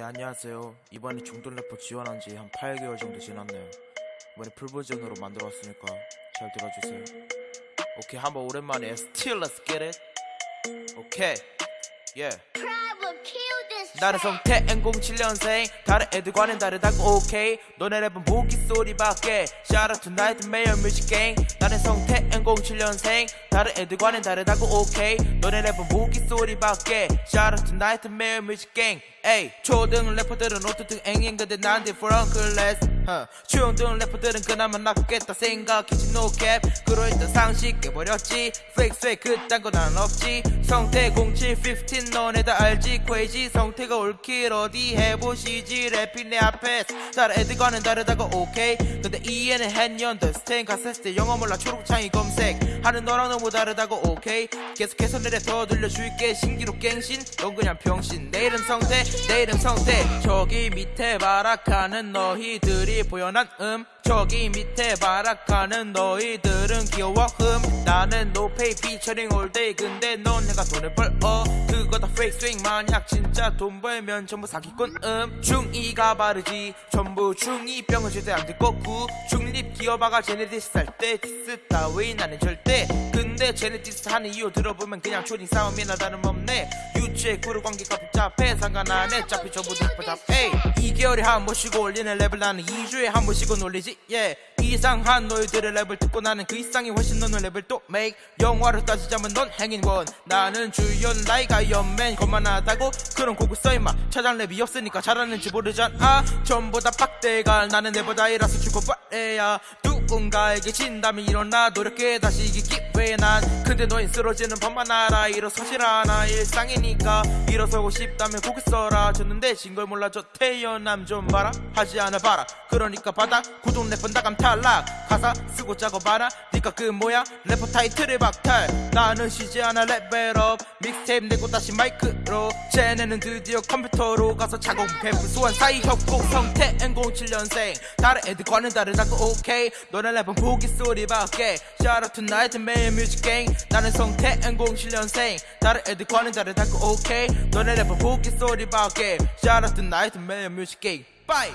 네 안녕하세요. 이번에 중돈 래퍼 지원한 지 한 8개월 정도 지났네요. 이번에 풀버전으로 만들어왔으니까 잘 들어주세요. 오케이 한번 오랜만에 Still Let's 오케이. Yeah. kill this 나는 성태 N07년생. 다른 애들과는 다르다고 오케이. 너네 랩은 무기 소리밖에. Shout out to Nightmare Music Gang. 나는 성태 N07년생. 다른 애들과는 다르다고 오케이. 너네 랩은 무기 소리밖에. Shout out to Nightmare Music Gang. 에이 초등 래퍼들은 어떻든 앵앵 근데 난 different class huh. 중등 래퍼들은 그나마 낫겠다 생각했지 cap. 그러했던 상식 깨버렸지. Fake fake 그딴 거난 없지. 성태 07 15 너네 다 알지? Crazy 성태가 올킬 어디 해보시지? 랩이 내 앞에 다른 애들과는 다르다고 오케이 근데 이해는 했년들 스테인 갔을 때 영어 몰라 초록창이 검색. 하는 너랑 너무 다르다고 오케이 계속해서 내려 더 들려줄게. 신기록 갱신. 넌 그냥 병신. 내 이름 성태 내 이름 성태. 저기 밑에 발악하는 너희들이 보여난 음 저기 밑에 발악하는 너희들은 귀여워 흠. 나는 노페이 피처링 올데이 근데 넌 내가 돈을 벌어. 그거 다 페이크 스윙 만약 진짜 돈 벌면 전부 사기꾼 음. 중2가 바르지. 전부 중2 병은 절대 안 듣고 구. 중립 기어봐가 쟤네 디스 할때 디스 따위 나는 절대 근데 쟤네 디스 하는 이유 들어보면 그냥 초딩 싸움이나 다름없네. 유치해 구루 관계가 복잡해. 상관 안해. 짜피 전부 다 복잡해 2개월에 한 번씩 올리는 랩을 나는 2주에 한 번씩은 올리지. Yeah. 이상한 너희들의 랩을 듣고 나는 그 이상이 훨씬 너는 랩을 또 make. 영화로 따지자면 넌 행인원 나는 주연 라이가 연맨 거만하다고 그런 곡을 써임마. 차장 랩이 없으니까 잘하는지 모르잖아. 전부 다 빡대갈. 나는 내보다 이라서 죽어버려야 누군가에게 진다면 일어나 노력해 다시 이기 기회 난. 근데 너희 쓰러지는 법만 알아. 일어서질 않아. 일상이니까 일어서고 싶다면 곡을 써라. 졌는데 진 걸 몰라 저 태어남 좀 봐라. 하지 않아 봐라. 그러니까 받아. 구독 래퍼 나감 탈락. 가사 쓰고 작업하라. 니가 그 뭐야? 래퍼 타이틀을 박탈. 나는 쉬지 않아. 레벨업. 믹스테이프 내고 다시 마이크로. 쟤네는 드디어 컴퓨터로 가서 작업해 부수한 사이 협곡 성태. N07년생. 다른 애들과는 다르다고. 오케이 너네 랩은 보기 소리밖에 Shout out to Nightmare Music Gang 나는 성태 N07년생 다른 애들과는 다르다고 오케이 너네 랩은 보기 소리밖에 Shout out to Nightmare Music Gang Bye